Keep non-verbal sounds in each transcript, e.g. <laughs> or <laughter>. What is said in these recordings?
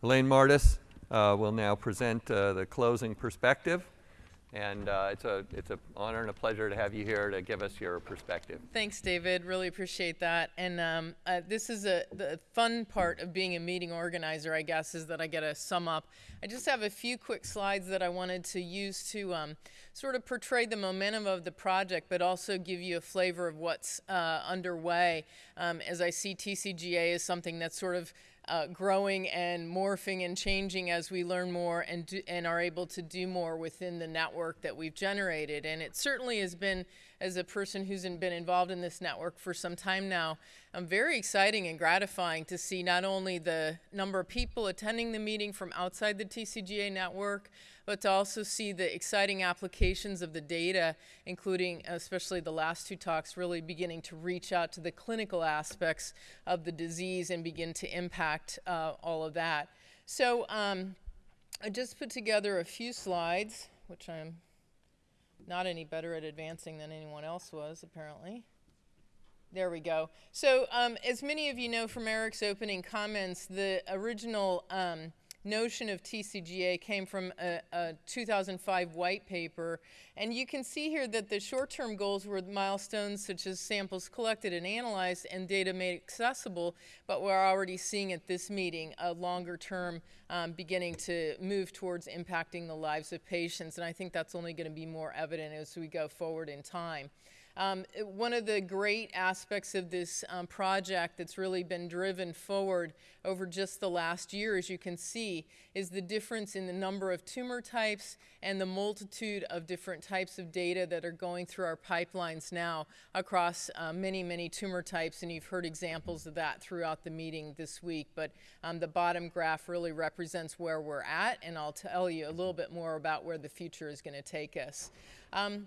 Elaine Mardis uh, will now present uh, the closing perspective. And uh, it's a it's an honor and a pleasure to have you here to give us your perspective. Thanks, David. Really appreciate that. And um, uh, this is a the fun part of being a meeting organizer, I guess, is that I get to sum up. I just have a few quick slides that I wanted to use to um, sort of portray the momentum of the project, but also give you a flavor of what's uh, underway. Um, as I see TCGA as something that's sort of uh, growing and morphing and changing as we learn more and, do, and are able to do more within the network that we've generated. And it certainly has been, as a person who's been involved in this network for some time now, um, very exciting and gratifying to see not only the number of people attending the meeting from outside the TCGA network, but to also see the exciting applications of the data, including especially the last two talks, really beginning to reach out to the clinical aspects of the disease and begin to impact uh, all of that. So um, I just put together a few slides, which I'm not any better at advancing than anyone else was, apparently. There we go. So um, as many of you know from Eric's opening comments, the original um, notion of TCGA came from a, a, 2005 white paper. And you can see here that the short-term goals were milestones such as samples collected and analyzed and data made accessible, but we're already seeing at this meeting a longer term um, beginning to move towards impacting the lives of patients. And I think that's only going to be more evident as we go forward in time. Um, one of the great aspects of this um, project that's really been driven forward over just the last year, as you can see, is the difference in the number of tumor types and the multitude of different types of data that are going through our pipelines now across uh, many, many tumor types. And you've heard examples of that throughout the meeting this week. But um, the bottom graph really represents where we're at, and I'll tell you a little bit more about where the future is going to take us. Um,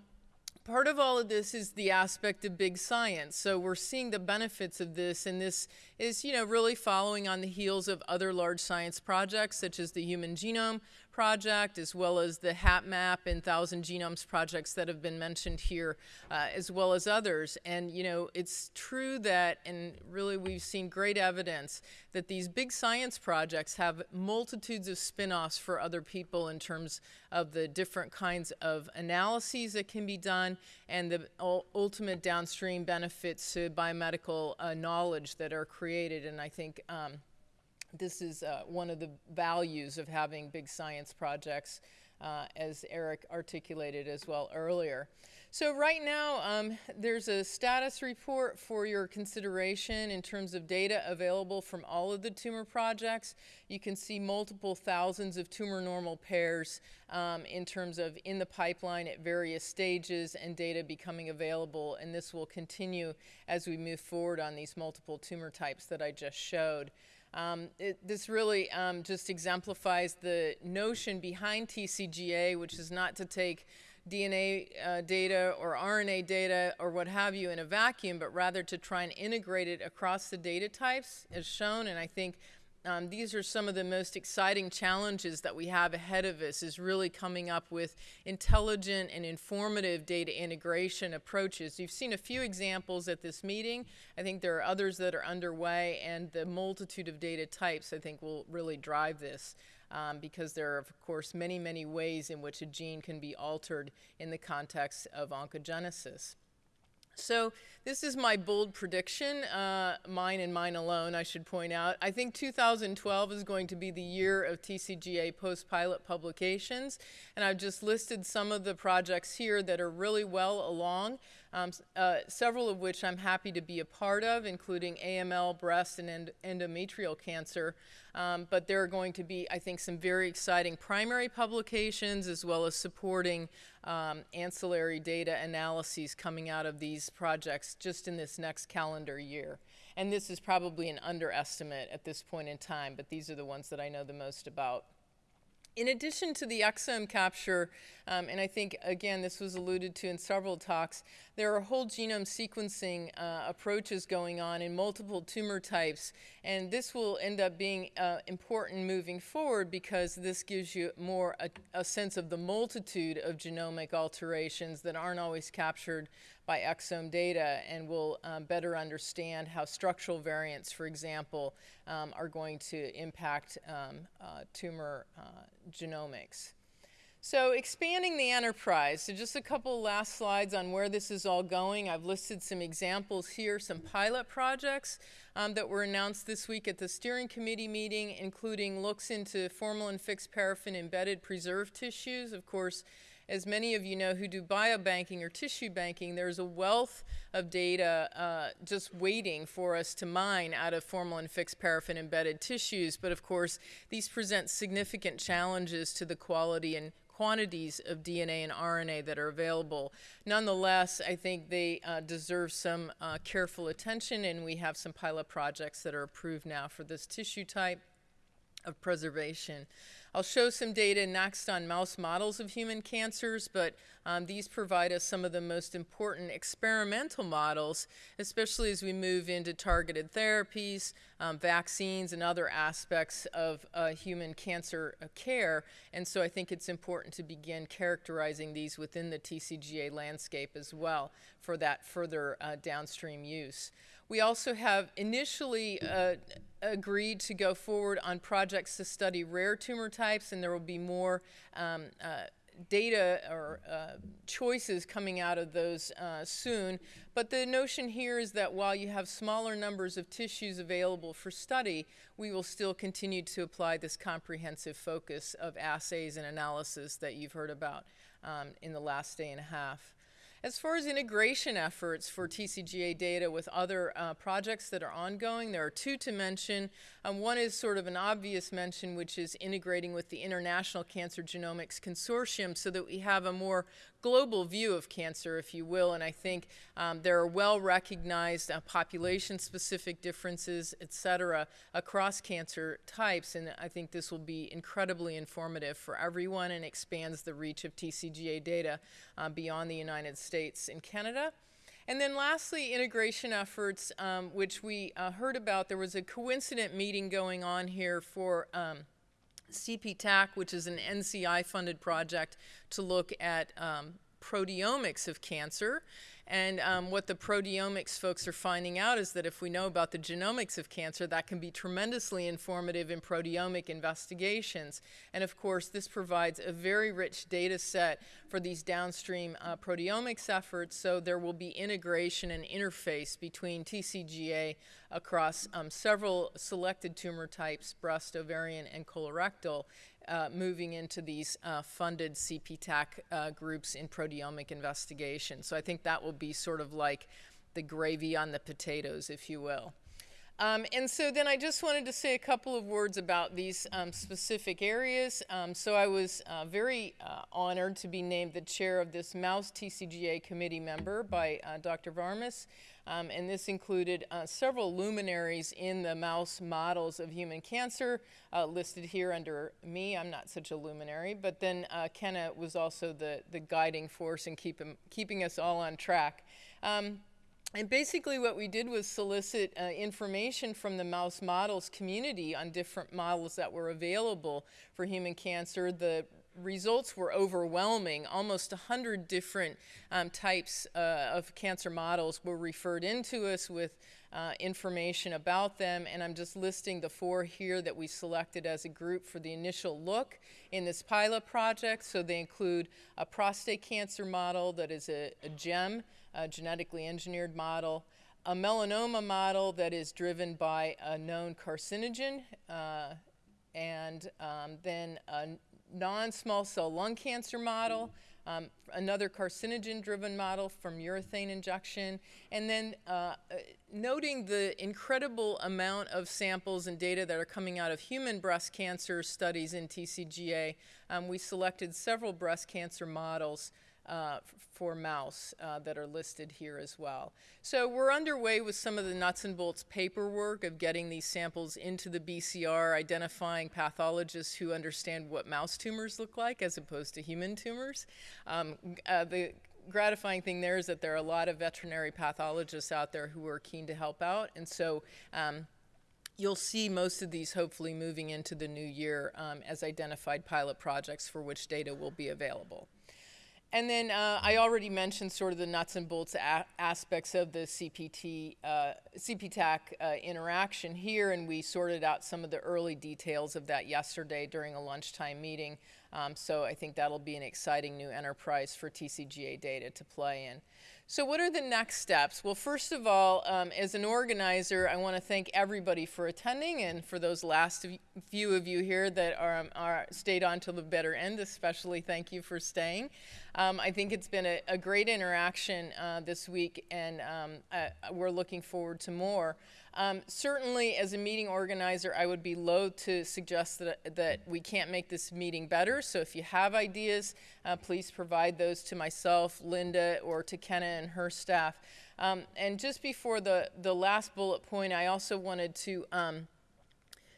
Part of all of this is the aspect of big science. So we're seeing the benefits of this, and this is, you know, really following on the heels of other large science projects, such as the Human Genome Project, as well as the HapMap and Thousand Genomes projects that have been mentioned here, uh, as well as others. And, you know, it's true that, and really we've seen great evidence, that these big science projects have multitudes of spin-offs for other people in terms of the different kinds of analyses that can be done and the ultimate downstream benefits to biomedical uh, knowledge that are created. And I think um, this is uh, one of the values of having big science projects, uh, as Eric articulated as well earlier. So right now, um, there's a status report for your consideration in terms of data available from all of the tumor projects. You can see multiple thousands of tumor normal pairs um, in terms of in the pipeline at various stages and data becoming available. And this will continue as we move forward on these multiple tumor types that I just showed. Um, it, this really um, just exemplifies the notion behind TCGA, which is not to take DNA uh, data or RNA data or what have you in a vacuum, but rather to try and integrate it across the data types as shown. And I think um, these are some of the most exciting challenges that we have ahead of us is really coming up with intelligent and informative data integration approaches. You've seen a few examples at this meeting. I think there are others that are underway and the multitude of data types I think will really drive this. Um, because there are, of course, many, many ways in which a gene can be altered in the context of oncogenesis. So this is my bold prediction, uh, mine and mine alone, I should point out. I think 2012 is going to be the year of TCGA post-pilot publications, and I've just listed some of the projects here that are really well along, um, uh, several of which I'm happy to be a part of, including AML, breast, and end endometrial cancer. Um, but there are going to be, I think, some very exciting primary publications as well as supporting um, ancillary data analyses coming out of these projects just in this next calendar year. And this is probably an underestimate at this point in time, but these are the ones that I know the most about. In addition to the exome capture, um, and I think, again, this was alluded to in several talks, there are whole genome sequencing uh, approaches going on in multiple tumor types, and this will end up being uh, important moving forward because this gives you more a, a sense of the multitude of genomic alterations that aren't always captured by exome data, and we'll um, better understand how structural variants, for example, um, are going to impact um, uh, tumor uh, genomics. So expanding the enterprise, so just a couple last slides on where this is all going. I've listed some examples here, some pilot projects um, that were announced this week at the steering committee meeting, including looks into formalin fixed paraffin embedded preserved tissues. Of course, as many of you know who do biobanking or tissue banking, there's a wealth of data uh, just waiting for us to mine out of formalin fixed paraffin embedded tissues. But of course, these present significant challenges to the quality and quantities of DNA and RNA that are available. Nonetheless, I think they uh, deserve some uh, careful attention, and we have some pilot projects that are approved now for this tissue type of preservation. I'll show some data next on mouse models of human cancers, but um, these provide us some of the most important experimental models, especially as we move into targeted therapies, um, vaccines, and other aspects of uh, human cancer uh, care. And so I think it's important to begin characterizing these within the TCGA landscape as well for that further uh, downstream use. We also have initially uh, agreed to go forward on projects to study rare tumor types, and there will be more um, uh, data or uh, choices coming out of those uh, soon. But the notion here is that while you have smaller numbers of tissues available for study, we will still continue to apply this comprehensive focus of assays and analysis that you've heard about um, in the last day and a half. As far as integration efforts for TCGA data with other uh, projects that are ongoing, there are two to mention. Um, one is sort of an obvious mention, which is integrating with the International Cancer Genomics Consortium so that we have a more global view of cancer, if you will. And I think um, there are well recognized uh, population specific differences, et cetera, across cancer types. And I think this will be incredibly informative for everyone and expands the reach of TCGA data uh, beyond the United States and Canada. And then lastly, integration efforts, um, which we uh, heard about. There was a coincident meeting going on here for um, CPTAC, which is an NCI funded project to look at um, proteomics of cancer. And um, what the proteomics folks are finding out is that if we know about the genomics of cancer, that can be tremendously informative in proteomic investigations. And of course, this provides a very rich data set for these downstream uh, proteomics efforts. So there will be integration and interface between TCGA across um, several selected tumor types, breast, ovarian, and colorectal, uh, moving into these uh, funded CPTAC uh, groups in proteomic investigation. So I think that will be sort of like the gravy on the potatoes, if you will. Um, and so then I just wanted to say a couple of words about these um, specific areas. Um, so I was uh, very uh, honored to be named the chair of this Mouse TCGA committee member by uh, Dr. Varmus. Um, and this included uh, several luminaries in the mouse models of human cancer uh, listed here under me. I'm not such a luminary, but then uh, Kenna was also the, the guiding force in keep him, keeping us all on track. Um, and basically what we did was solicit uh, information from the mouse models community on different models that were available for human cancer. The results were overwhelming. Almost 100 different um, types uh, of cancer models were referred into us with uh, information about them, and I'm just listing the four here that we selected as a group for the initial look in this pilot project. So they include a prostate cancer model that is a, a GEM, a genetically engineered model, a melanoma model that is driven by a known carcinogen, uh, and um, then a non-small cell lung cancer model, um, another carcinogen-driven model from urethane injection, and then uh, noting the incredible amount of samples and data that are coming out of human breast cancer studies in TCGA, um, we selected several breast cancer models uh, for mouse uh, that are listed here as well. So we're underway with some of the nuts and bolts paperwork of getting these samples into the BCR, identifying pathologists who understand what mouse tumors look like as opposed to human tumors. Um, uh, the gratifying thing there is that there are a lot of veterinary pathologists out there who are keen to help out, and so um, you'll see most of these hopefully moving into the new year um, as identified pilot projects for which data will be available. And then uh, I already mentioned sort of the nuts and bolts aspects of the CPT, uh, CPTAC uh, interaction here, and we sorted out some of the early details of that yesterday during a lunchtime meeting. Um, so I think that'll be an exciting new enterprise for TCGA data to play in. So, what are the next steps? Well, first of all, um, as an organizer, I want to thank everybody for attending, and for those last few of you here that are, um, are stayed on till the better end, especially thank you for staying. Um, I think it's been a, a great interaction uh, this week, and um, uh, we're looking forward to more. Um, certainly, as a meeting organizer, I would be loath to suggest that, that we can't make this meeting better. So, if you have ideas, uh, please provide those to myself, Linda, or to Kenna and her staff. Um, and just before the, the last bullet point, I also wanted to um,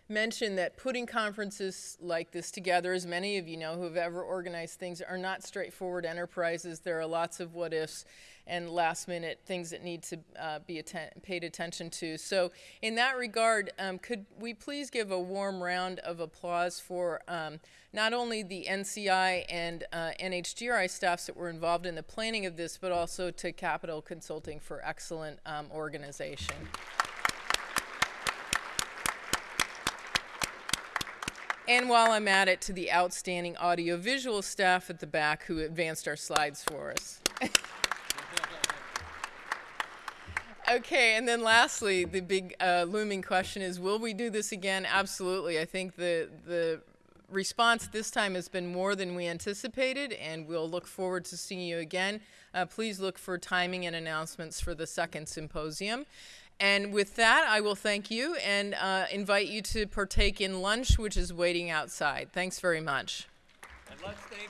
mention that putting conferences like this together, as many of you know who have ever organized things, are not straightforward enterprises. There are lots of what ifs and last minute things that need to uh, be atten- paid attention to. So, in that regard, um, could we please give a warm round of applause for um, not only the NCI and uh, NHGRI staffs that were involved in the planning of this, but also to Capital Consulting for excellent um, organization. And while I'm at it, to the outstanding audiovisual staff at the back who advanced our slides for us. <laughs> okay, and then lastly, the big uh, looming question is will we do this again? Absolutely. I think the, the response this time has been more than we anticipated, and we'll look forward to seeing you again. Uh, please look for timing and announcements for the second symposium. And with that, I will thank you and uh, invite you to partake in lunch, which is waiting outside. Thanks very much. And let's thank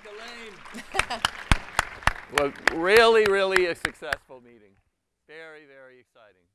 Elaine. <laughs> well, really, really a successful meeting. Very, very exciting.